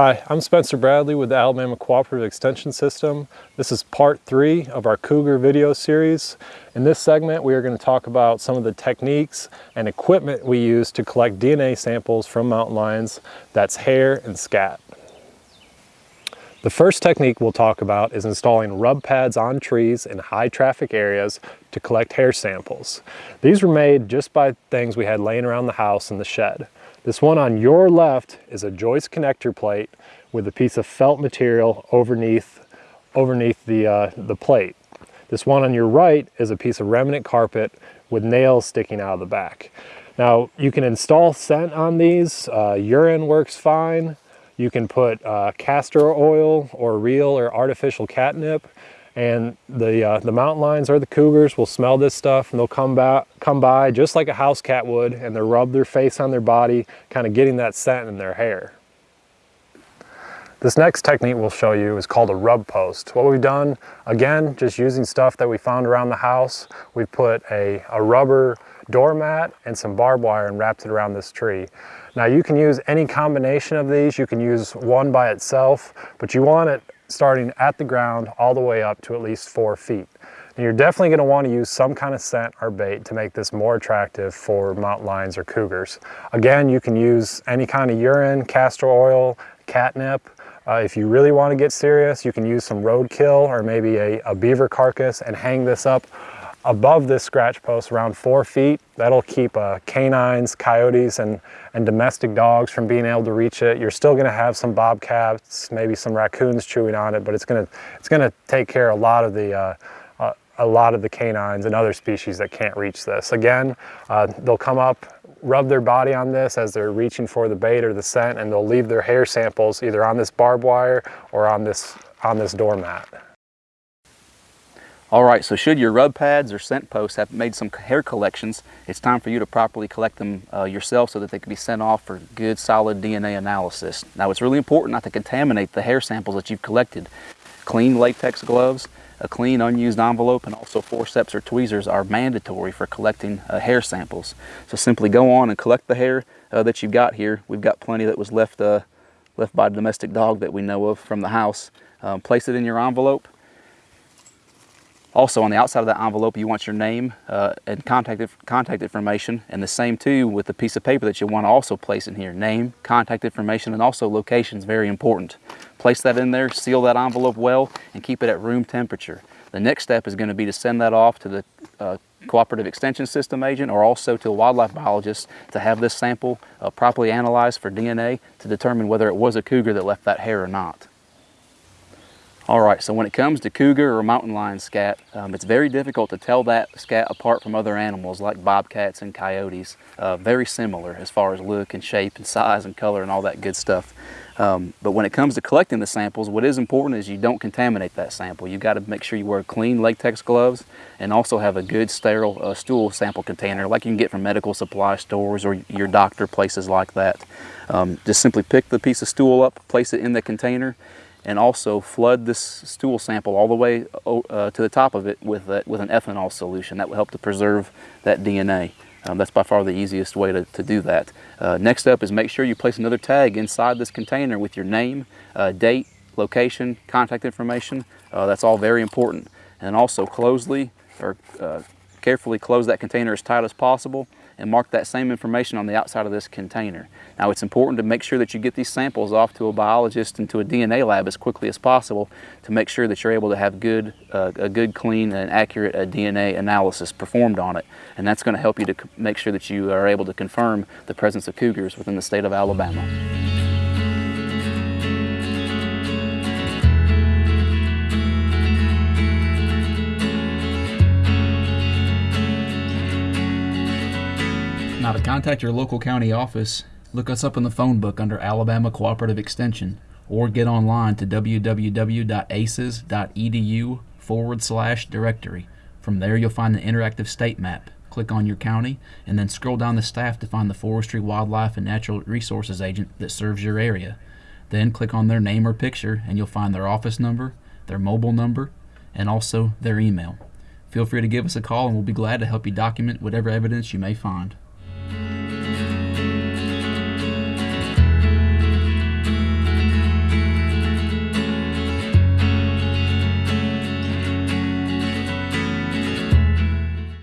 Hi, I'm Spencer Bradley with the Alabama Cooperative Extension System. This is part three of our Cougar video series. In this segment, we are going to talk about some of the techniques and equipment we use to collect DNA samples from mountain lions, that's hair and scat. The first technique we'll talk about is installing rub pads on trees in high traffic areas to collect hair samples. These were made just by things we had laying around the house in the shed. This one on your left is a joist connector plate with a piece of felt material underneath, underneath the, uh, the plate. This one on your right is a piece of remnant carpet with nails sticking out of the back. Now you can install scent on these, uh, urine works fine. You can put uh, castor oil or real or artificial catnip and the, uh, the mountain lions or the cougars will smell this stuff and they'll come, by, come by just like a house cat would and they'll rub their face on their body, kind of getting that scent in their hair. This next technique we'll show you is called a rub post. What we've done, again, just using stuff that we found around the house, we've put a, a rubber doormat and some barbed wire and wrapped it around this tree. Now you can use any combination of these. You can use one by itself, but you want it starting at the ground all the way up to at least four feet. And you're definitely gonna to want to use some kind of scent or bait to make this more attractive for mountain lions or cougars. Again, you can use any kind of urine, castor oil, catnip. Uh, if you really want to get serious, you can use some roadkill or maybe a, a beaver carcass and hang this up above this scratch post around four feet. That'll keep uh, canines, coyotes, and, and domestic dogs from being able to reach it. You're still gonna have some bobcats, maybe some raccoons chewing on it, but it's gonna, it's gonna take care of a lot of the uh, uh, a lot of the canines and other species that can't reach this. Again, uh, they'll come up, rub their body on this as they're reaching for the bait or the scent, and they'll leave their hair samples either on this barbed wire or on this, on this doormat. All right, so should your rub pads or scent posts have made some hair collections, it's time for you to properly collect them uh, yourself so that they can be sent off for good solid DNA analysis. Now it's really important not to contaminate the hair samples that you've collected. Clean latex gloves, a clean unused envelope, and also forceps or tweezers are mandatory for collecting uh, hair samples. So simply go on and collect the hair uh, that you've got here. We've got plenty that was left, uh, left by a domestic dog that we know of from the house. Um, place it in your envelope also on the outside of that envelope, you want your name uh, and contact, contact information and the same too with the piece of paper that you want to also place in here. Name, contact information, and also location is very important. Place that in there, seal that envelope well, and keep it at room temperature. The next step is going to be to send that off to the uh, cooperative extension system agent or also to a wildlife biologist to have this sample uh, properly analyzed for DNA to determine whether it was a cougar that left that hair or not. All right, so when it comes to cougar or mountain lion scat, um, it's very difficult to tell that scat apart from other animals like bobcats and coyotes. Uh, very similar as far as look and shape and size and color and all that good stuff. Um, but when it comes to collecting the samples, what is important is you don't contaminate that sample. You've got to make sure you wear clean latex gloves and also have a good sterile uh, stool sample container like you can get from medical supply stores or your doctor, places like that. Um, just simply pick the piece of stool up, place it in the container, and also flood this stool sample all the way uh, to the top of it with, uh, with an ethanol solution. That will help to preserve that DNA. Um, that's by far the easiest way to, to do that. Uh, next up is make sure you place another tag inside this container with your name, uh, date, location, contact information. Uh, that's all very important. And also closely or uh, carefully close that container as tight as possible and mark that same information on the outside of this container. Now it's important to make sure that you get these samples off to a biologist and to a DNA lab as quickly as possible to make sure that you're able to have good, uh, a good, clean, and accurate uh, DNA analysis performed on it. And that's going to help you to make sure that you are able to confirm the presence of cougars within the state of Alabama. Contact your local county office, look us up in the phone book under Alabama Cooperative Extension or get online to www.aces.edu forward slash directory. From there you'll find an interactive state map. Click on your county and then scroll down the staff to find the Forestry, Wildlife, and Natural Resources agent that serves your area. Then click on their name or picture and you'll find their office number, their mobile number, and also their email. Feel free to give us a call and we'll be glad to help you document whatever evidence you may find.